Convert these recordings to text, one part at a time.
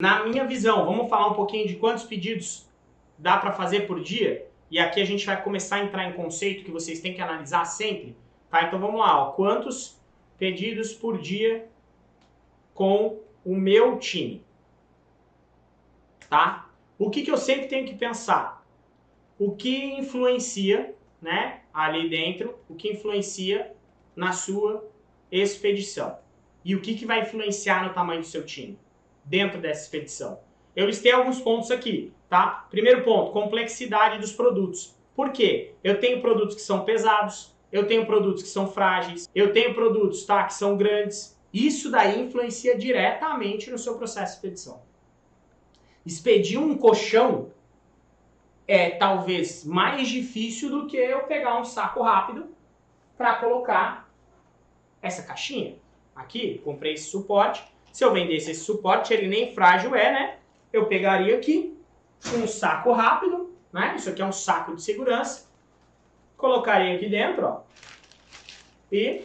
Na minha visão, vamos falar um pouquinho de quantos pedidos dá para fazer por dia? E aqui a gente vai começar a entrar em conceito que vocês têm que analisar sempre. Tá? Então vamos lá, ó. quantos pedidos por dia com o meu time? Tá? O que, que eu sempre tenho que pensar? O que influencia né, ali dentro, o que influencia na sua expedição? E o que, que vai influenciar no tamanho do seu time? Dentro dessa expedição. Eu listei alguns pontos aqui, tá? Primeiro ponto, complexidade dos produtos. Por quê? Eu tenho produtos que são pesados, eu tenho produtos que são frágeis, eu tenho produtos tá, que são grandes. Isso daí influencia diretamente no seu processo de expedição. Expedir um colchão é talvez mais difícil do que eu pegar um saco rápido para colocar essa caixinha. Aqui, comprei esse suporte, se eu vendesse esse suporte, ele nem frágil é, né? Eu pegaria aqui um saco rápido, né? Isso aqui é um saco de segurança. Colocaria aqui dentro, ó. E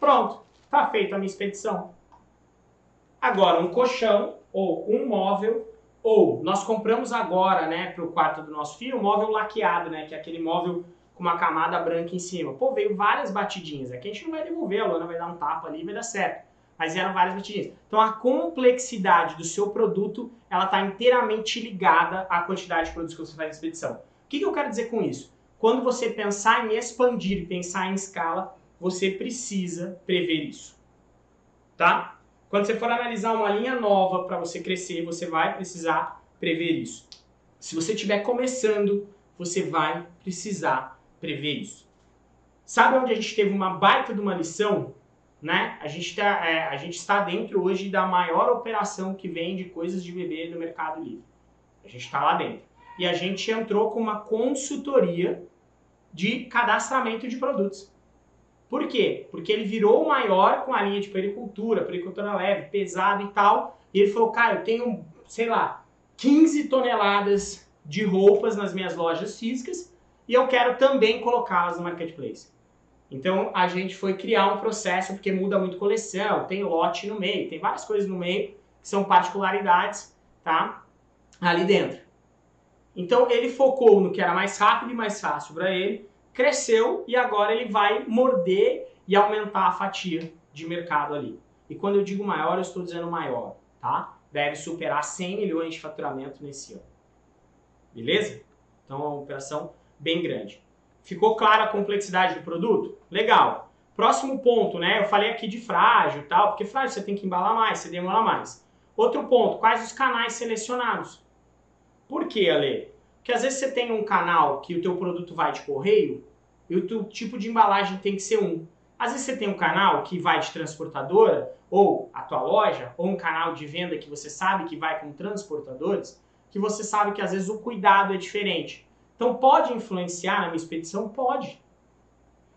pronto, tá feita a minha expedição. Agora, um colchão ou um móvel ou nós compramos agora, né, para o quarto do nosso filho, um móvel laqueado, né, que é aquele móvel com uma camada branca em cima. Pô, veio várias batidinhas. Aqui a gente não vai devolver, a lona vai dar um tapa ali e vai dar certo mas eram várias batidinhas. Então a complexidade do seu produto, ela está inteiramente ligada à quantidade de produtos que você faz na expedição. O que, que eu quero dizer com isso? Quando você pensar em expandir, pensar em escala, você precisa prever isso. Tá? Quando você for analisar uma linha nova para você crescer, você vai precisar prever isso. Se você estiver começando, você vai precisar prever isso. Sabe onde a gente teve uma baita de uma lição? Né? A gente, tá, é, a gente está dentro hoje da maior operação que vende coisas de bebê no Mercado Livre. A gente está lá dentro. E a gente entrou com uma consultoria de cadastramento de produtos. Por quê? Porque ele virou o maior com a linha de pericultura, pericultura leve, pesado e tal. E ele falou, cara, eu tenho, sei lá, 15 toneladas de roupas nas minhas lojas físicas e eu quero também colocá-las no marketplace. Então a gente foi criar um processo, porque muda muito coleção, tem lote no meio, tem várias coisas no meio que são particularidades, tá? Ali dentro. Então ele focou no que era mais rápido e mais fácil para ele, cresceu e agora ele vai morder e aumentar a fatia de mercado ali. E quando eu digo maior, eu estou dizendo maior, tá? Deve superar 100 milhões de faturamento nesse ano. Beleza? Então é uma operação bem grande. Ficou clara a complexidade do produto? Legal. Próximo ponto, né? Eu falei aqui de frágil tal, porque frágil você tem que embalar mais, você demora mais. Outro ponto, quais os canais selecionados? Por que, Ale? Porque às vezes você tem um canal que o teu produto vai de correio e o teu tipo de embalagem tem que ser um. Às vezes você tem um canal que vai de transportadora, ou a tua loja, ou um canal de venda que você sabe que vai com transportadores, que você sabe que às vezes o cuidado é diferente. Então pode influenciar na minha expedição? Pode.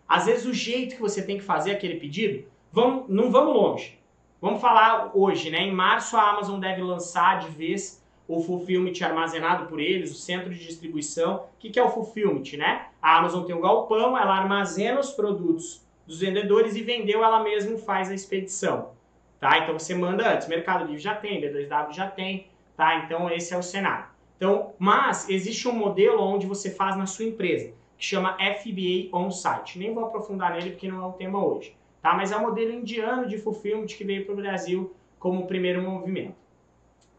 Às vezes o jeito que você tem que fazer aquele pedido, vamos, não vamos longe. Vamos falar hoje, né? Em março a Amazon deve lançar de vez o fulfillment armazenado por eles, o centro de distribuição. O que, que é o fulfillment, né? A Amazon tem um galpão, ela armazena os produtos dos vendedores e vendeu, ela mesma faz a expedição. Tá? Então você manda antes, Mercado Livre já tem, B2W já tem, tá? Então esse é o cenário. Então, mas existe um modelo onde você faz na sua empresa, que chama FBA On-Site. Nem vou aprofundar nele porque não é o tema hoje. Tá? Mas é um modelo indiano de fulfillment que veio para o Brasil como primeiro movimento.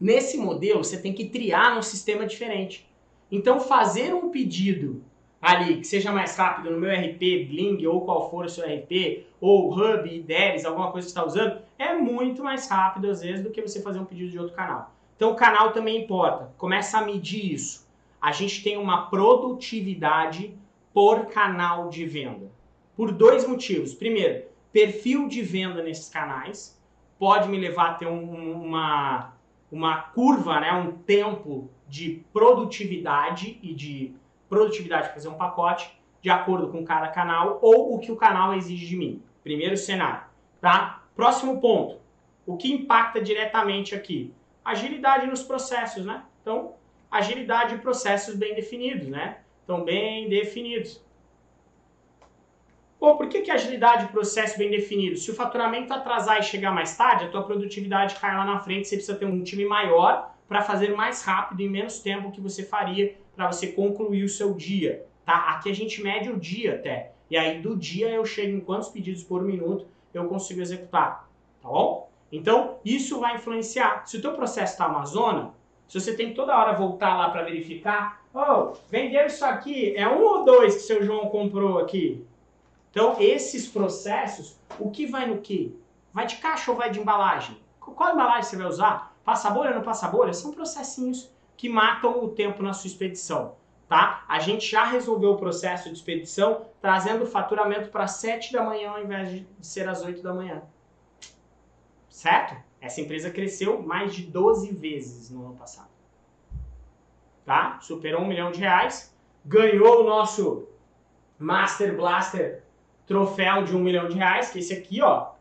Nesse modelo, você tem que triar num sistema diferente. Então, fazer um pedido ali que seja mais rápido no meu RP, Bling ou qual for o seu RP, ou Hub, IDERES, alguma coisa que você está usando, é muito mais rápido às vezes do que você fazer um pedido de outro canal. Então o canal também importa. Começa a medir isso. A gente tem uma produtividade por canal de venda. Por dois motivos. Primeiro, perfil de venda nesses canais pode me levar a ter um, uma, uma curva, né, um tempo de produtividade e de produtividade para fazer um pacote de acordo com cada canal ou o que o canal exige de mim. Primeiro cenário, tá? Próximo ponto. O que impacta diretamente aqui? Agilidade nos processos, né? Então, agilidade e processos bem definidos, né? Então, bem definidos. Pô, por que, que agilidade e processo bem definido? Se o faturamento atrasar e chegar mais tarde, a tua produtividade cai lá na frente, você precisa ter um time maior para fazer mais rápido e menos tempo que você faria para você concluir o seu dia, tá? Aqui a gente mede o dia até. E aí do dia eu chego em quantos pedidos por minuto eu consigo executar, tá bom? Então, isso vai influenciar. Se o teu processo está Amazona, se você tem que toda hora voltar lá para verificar, oh, vendeu isso aqui, é um ou dois que seu João comprou aqui? Então, esses processos, o que vai no que? Vai de caixa ou vai de embalagem? Qual embalagem você vai usar? Passa bolha ou não passa bolha? São processinhos que matam o tempo na sua expedição. Tá? A gente já resolveu o processo de expedição trazendo o faturamento para 7 da manhã ao invés de ser às 8 da manhã. Certo? Essa empresa cresceu mais de 12 vezes no ano passado. Tá? Superou um milhão de reais, ganhou o nosso Master Blaster troféu de um milhão de reais, que é esse aqui, ó,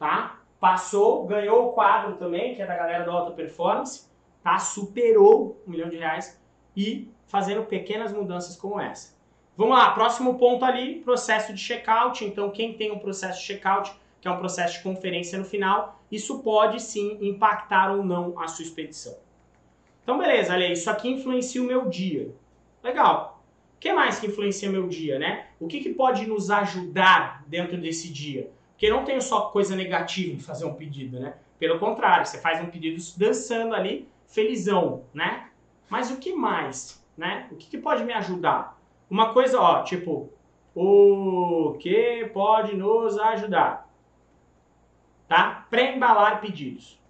tá? Passou, ganhou o quadro também, que é da galera do Alta Performance, tá? Superou um milhão de reais e fazendo pequenas mudanças como essa. Vamos lá, próximo ponto ali, processo de checkout. Então, quem tem um processo de checkout, que é um processo de conferência no final, isso pode sim impactar ou não a sua expedição. Então, beleza, olha, isso aqui influencia o meu dia. Legal que mais que influencia meu dia, né? O que, que pode nos ajudar dentro desse dia? Porque não tem só coisa negativa em fazer um pedido, né? Pelo contrário, você faz um pedido dançando ali, felizão, né? Mas o que mais, né? O que, que pode me ajudar? Uma coisa, ó, tipo, o que pode nos ajudar? Tá? Pré-embalar pedidos.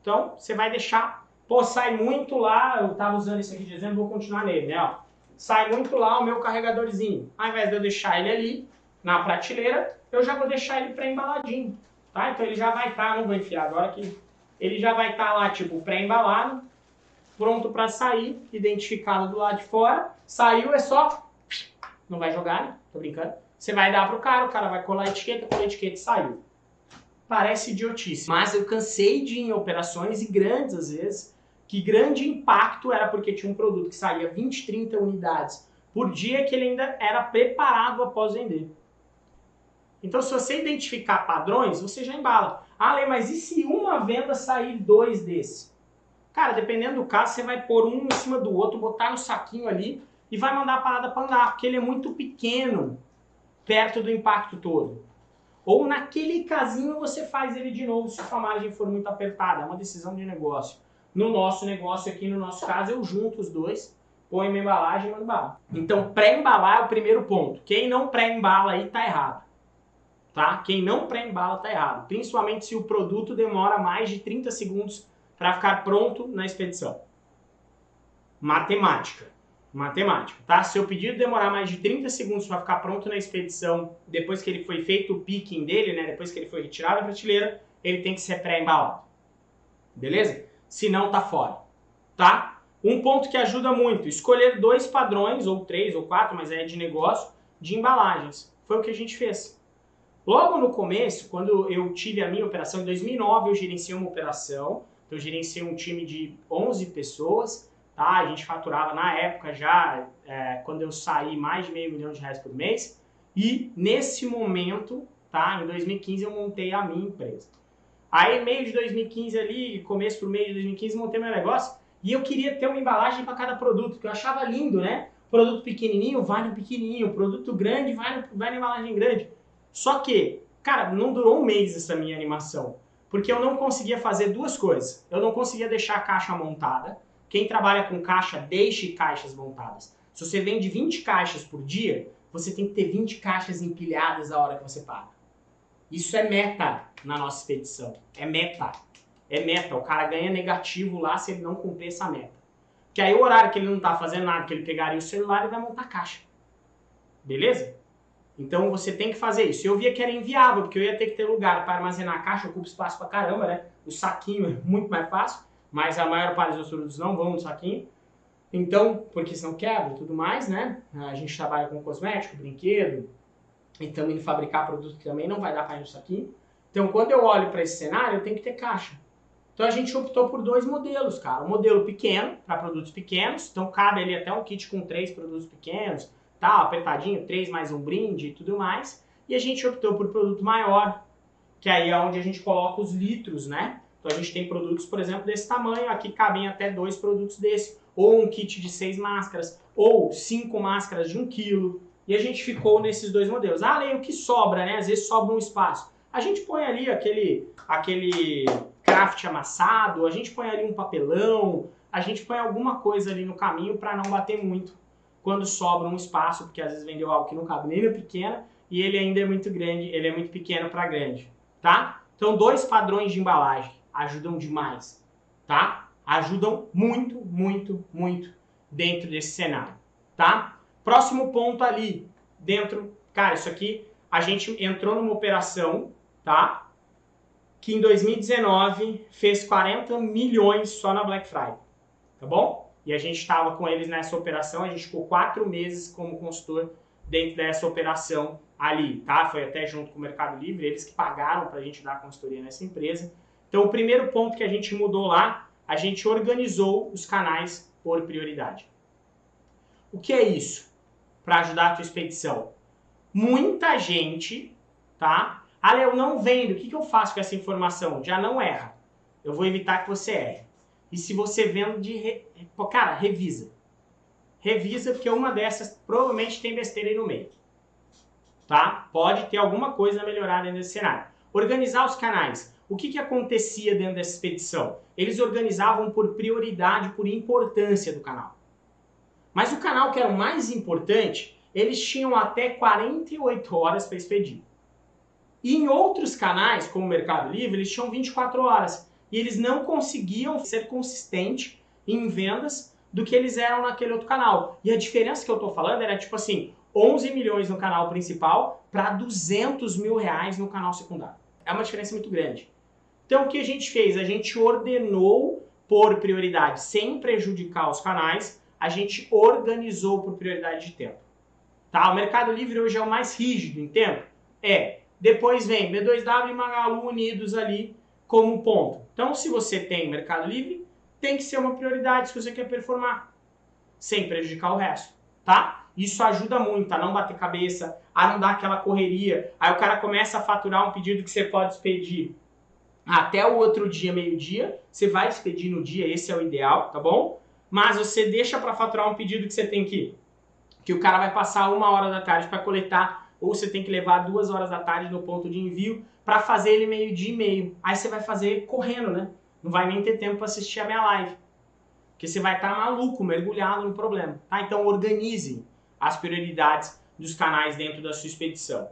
Então, você vai deixar Pô, sai muito lá, eu tava usando isso aqui de exemplo, vou continuar nele, né? Ó. Sai muito lá o meu carregadorzinho. Ao invés de eu deixar ele ali, na prateleira, eu já vou deixar ele pré-embaladinho, tá? Então ele já vai estar, tá, não vou enfiar agora aqui, ele já vai estar tá lá, tipo, pré-embalado, pronto para sair, identificado do lado de fora. Saiu, é só... Não vai jogar, né? Tô brincando. Você vai dar pro cara, o cara vai colar a etiqueta, colar a etiqueta e saiu. Parece idiotice, mas eu cansei de ir em operações e grandes às vezes, que grande impacto era porque tinha um produto que saía 20, 30 unidades por dia que ele ainda era preparado após vender. Então, se você identificar padrões, você já embala. Ah, Lê, mas e se uma venda sair dois desse? Cara, dependendo do caso, você vai pôr um em cima do outro, botar no saquinho ali e vai mandar a parada para andar, porque ele é muito pequeno perto do impacto todo. Ou naquele casinho você faz ele de novo se a margem for muito apertada. É uma decisão de negócio. No nosso negócio aqui, no nosso caso, eu junto os dois, ponho uma embalagem e mando bala. Então, pré-embalar é o primeiro ponto. Quem não pré-embala aí tá errado. Tá? Quem não pré-embala tá errado. Principalmente se o produto demora mais de 30 segundos para ficar pronto na expedição. Matemática. Matemática, tá? Se o pedido demorar mais de 30 segundos para ficar pronto na expedição, depois que ele foi feito o picking dele, né? Depois que ele foi retirado da prateleira, ele tem que ser pré-embalado. Beleza? se não tá fora, tá? Um ponto que ajuda muito, escolher dois padrões, ou três ou quatro, mas é de negócio, de embalagens. Foi o que a gente fez. Logo no começo, quando eu tive a minha operação, em 2009 eu gerenciei uma operação, então eu gerenciei um time de 11 pessoas, tá? A gente faturava na época já, é, quando eu saí, mais de meio milhão de reais por mês, e nesse momento, tá? Em 2015 eu montei a minha empresa. Aí, meio de 2015 ali, começo pro meio de 2015, montei meu negócio e eu queria ter uma embalagem para cada produto, que eu achava lindo, né? Produto pequenininho vai no pequenininho, produto grande vai, no, vai na embalagem grande. Só que, cara, não durou um mês essa minha animação, porque eu não conseguia fazer duas coisas. Eu não conseguia deixar a caixa montada. Quem trabalha com caixa, deixe caixas montadas. Se você vende 20 caixas por dia, você tem que ter 20 caixas empilhadas a hora que você paga. Isso é meta na nossa expedição. É meta. É meta. O cara ganha negativo lá se ele não cumprir essa meta. Que aí o horário que ele não tá fazendo nada, que ele pegaria o celular e vai montar caixa. Beleza? Então você tem que fazer isso. Eu via que era inviável, porque eu ia ter que ter lugar para armazenar a caixa, ocupa espaço pra caramba, né? O saquinho é muito mais fácil, mas a maior parte dos produtos não vão no saquinho. Então, porque senão quebra e tudo mais, né? A gente trabalha com cosmético, brinquedo, e indo fabricar produto que também não vai dar para ir no saquinho. Então, quando eu olho para esse cenário, eu tenho que ter caixa. Então, a gente optou por dois modelos, cara. Um modelo pequeno, para produtos pequenos. Então, cabe ali até um kit com três produtos pequenos, tal, apertadinho, 3 mais um brinde e tudo mais. E a gente optou por produto maior, que aí é onde a gente coloca os litros, né? Então a gente tem produtos, por exemplo, desse tamanho, aqui cabem até dois produtos desse, ou um kit de seis máscaras, ou cinco máscaras de um quilo. E a gente ficou nesses dois modelos. Ah, Lei, o que sobra, né? Às vezes sobra um espaço. A gente põe ali aquele, aquele craft amassado, a gente põe ali um papelão, a gente põe alguma coisa ali no caminho para não bater muito quando sobra um espaço, porque às vezes vendeu algo que não cabe nem na pequena e ele ainda é muito grande, ele é muito pequeno para grande, tá? Então, dois padrões de embalagem ajudam demais, tá? Ajudam muito, muito, muito dentro desse cenário, tá? Próximo ponto ali, dentro, cara, isso aqui, a gente entrou numa operação, tá? Que em 2019 fez 40 milhões só na Black Friday, tá bom? E a gente estava com eles nessa operação, a gente ficou quatro meses como consultor dentro dessa operação ali, tá? Foi até junto com o Mercado Livre, eles que pagaram para a gente dar consultoria nessa empresa. Então, o primeiro ponto que a gente mudou lá, a gente organizou os canais por prioridade. O que é isso para ajudar a tua expedição? Muita gente, tá? Ah, eu não vendo, o que, que eu faço com essa informação? Já não erra. Eu vou evitar que você erre. E se você vende, re... cara, revisa. Revisa, porque uma dessas provavelmente tem besteira aí no meio. Tá? Pode ter alguma coisa a melhorar nesse cenário. Organizar os canais. O que, que acontecia dentro dessa expedição? Eles organizavam por prioridade, por importância do canal. Mas o canal que era o mais importante, eles tinham até 48 horas para expedir. E em outros canais, como o Mercado Livre, eles tinham 24 horas. E eles não conseguiam ser consistentes em vendas do que eles eram naquele outro canal. E a diferença que eu estou falando era tipo assim, 11 milhões no canal principal para 200 mil reais no canal secundário. É uma diferença muito grande. Então, o que a gente fez? A gente ordenou por prioridade, sem prejudicar os canais, a gente organizou por prioridade de tempo. Tá? O Mercado Livre hoje é o mais rígido em tempo? É. Depois vem B2W e Magalu unidos ali como ponto. Então, se você tem Mercado Livre, tem que ser uma prioridade se você quer performar, sem prejudicar o resto, tá? Isso ajuda muito a não bater cabeça, a não dar aquela correria. Aí o cara começa a faturar um pedido que você pode expedir até o outro dia, meio-dia. Você vai expedir no dia, esse é o ideal, tá bom? Mas você deixa para faturar um pedido que você tem que que o cara vai passar uma hora da tarde para coletar, ou você tem que levar duas horas da tarde no ponto de envio para fazer ele meio-dia e meio. Aí você vai fazer correndo, né? Não vai nem ter tempo para assistir a minha live. Porque você vai estar tá maluco, mergulhado no problema. Tá? Então organize as prioridades dos canais dentro da sua expedição.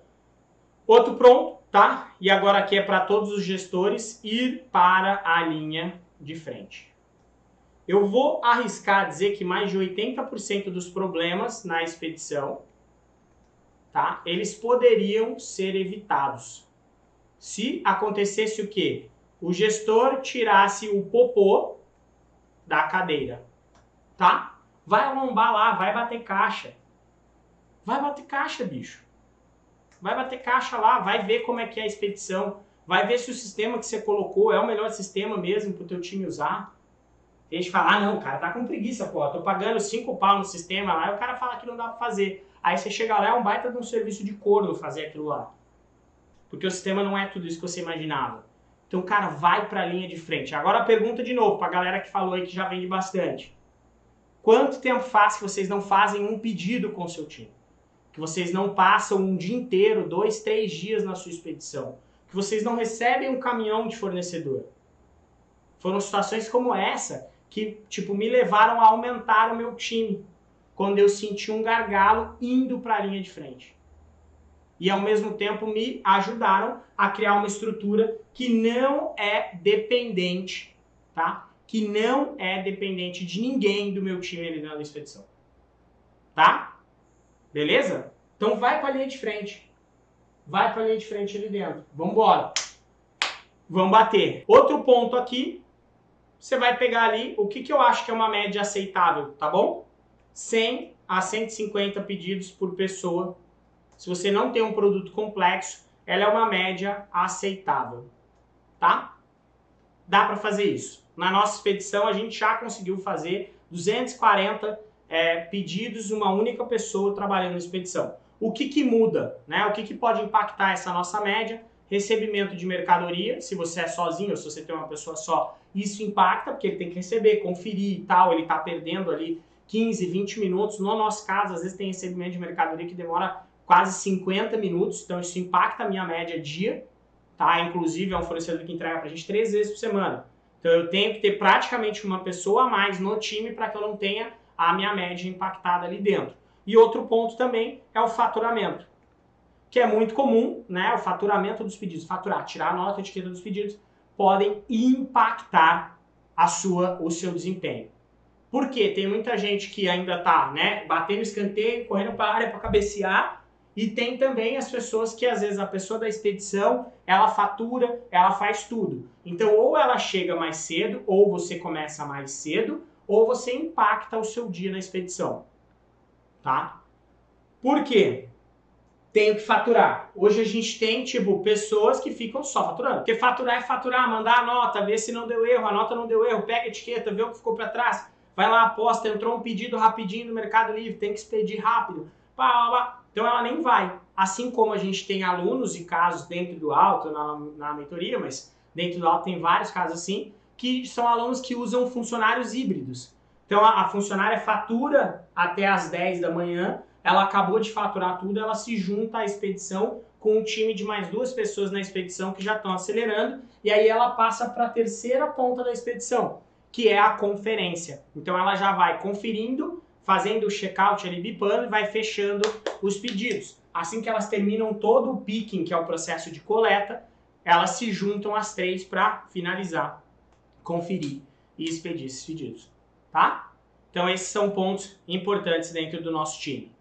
Outro pronto, tá? E agora aqui é para todos os gestores ir para a linha de frente. Eu vou arriscar dizer que mais de 80% dos problemas na expedição, tá? Eles poderiam ser evitados. Se acontecesse o quê? O gestor tirasse o popô da cadeira, tá? Vai lombar lá, vai bater caixa. Vai bater caixa, bicho. Vai bater caixa lá, vai ver como é que é a expedição, vai ver se o sistema que você colocou é o melhor sistema mesmo para o teu time usar. Tem gente fala, ah não, cara, tá com preguiça, pô, tô pagando 5 pau no sistema lá, e o cara fala que não dá para fazer. Aí você chega lá, é um baita de um serviço de corno fazer aquilo lá. Porque o sistema não é tudo isso que você imaginava. Então, cara, vai para a linha de frente. Agora a pergunta de novo, para a galera que falou aí que já vende bastante. Quanto tempo faz que vocês não fazem um pedido com o seu time? Que vocês não passam um dia inteiro, dois, três dias na sua expedição, que vocês não recebem um caminhão de fornecedor. Foram situações como essa que, tipo, me levaram a aumentar o meu time quando eu senti um gargalo indo para a linha de frente. E ao mesmo tempo me ajudaram a criar uma estrutura que não é dependente, tá? Que não é dependente de ninguém do meu time ali na expedição. Tá? Beleza? Então vai para a linha de frente. Vai para a linha de frente ali dentro. Vamos embora. Vamos bater. Outro ponto aqui, você vai pegar ali o que, que eu acho que é uma média aceitável, tá bom? 100 a 150 pedidos por pessoa. Se você não tem um produto complexo, ela é uma média aceitável, tá? Dá para fazer isso. Na nossa expedição, a gente já conseguiu fazer 240 é, pedidos, uma única pessoa trabalhando na expedição. O que, que muda? Né? O que, que pode impactar essa nossa média? Recebimento de mercadoria, se você é sozinho ou se você tem uma pessoa só, isso impacta, porque ele tem que receber, conferir e tal, ele está perdendo ali 15, 20 minutos. No nosso caso, às vezes tem recebimento de mercadoria que demora quase 50 minutos, então isso impacta a minha média dia, tá? Inclusive é um fornecedor que entrega para a gente três vezes por semana. Então eu tenho que ter praticamente uma pessoa a mais no time para que eu não tenha a minha média impactada ali dentro. E outro ponto também é o faturamento, que é muito comum, né? O faturamento dos pedidos, faturar, tirar a nota, a etiqueta dos pedidos, podem impactar a sua, o seu desempenho. Por quê? Tem muita gente que ainda está né, batendo escanteio, correndo para a área para cabecear, e tem também as pessoas que às vezes a pessoa da expedição, ela fatura, ela faz tudo. Então ou ela chega mais cedo, ou você começa mais cedo, ou você impacta o seu dia na expedição. Tá? Por quê? Tenho que faturar. Hoje a gente tem, tipo, pessoas que ficam só faturando. Porque faturar é faturar, mandar a nota, ver se não deu erro, a nota não deu erro, pega a etiqueta, vê o que ficou para trás, vai lá, aposta, entrou um pedido rapidinho no Mercado Livre, tem que expedir rápido. Pá, pá, pá. Então ela nem vai. Assim como a gente tem alunos e casos dentro do alto, na, na mentoria, mas dentro do alto tem vários casos assim, que são alunos que usam funcionários híbridos. Então a, a funcionária fatura até as 10 da manhã, ela acabou de faturar tudo, ela se junta à expedição com um time de mais duas pessoas na expedição que já estão acelerando, e aí ela passa para a terceira ponta da expedição, que é a conferência. Então ela já vai conferindo fazendo o checkout ali, bipando e vai fechando os pedidos. Assim que elas terminam todo o picking, que é o processo de coleta, elas se juntam as três para finalizar, conferir e expedir esses pedidos, tá? Então esses são pontos importantes dentro do nosso time,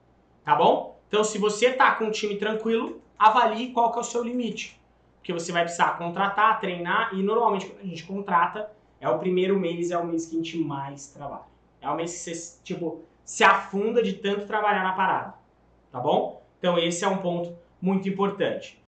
tá bom? Então se você tá com um time tranquilo, avalie qual que é o seu limite, porque você vai precisar contratar, treinar e normalmente quando a gente contrata, é o primeiro mês, é o mês que a gente mais trabalha. É o mês que você, tipo, se afunda de tanto trabalhar na parada, tá bom? Então esse é um ponto muito importante.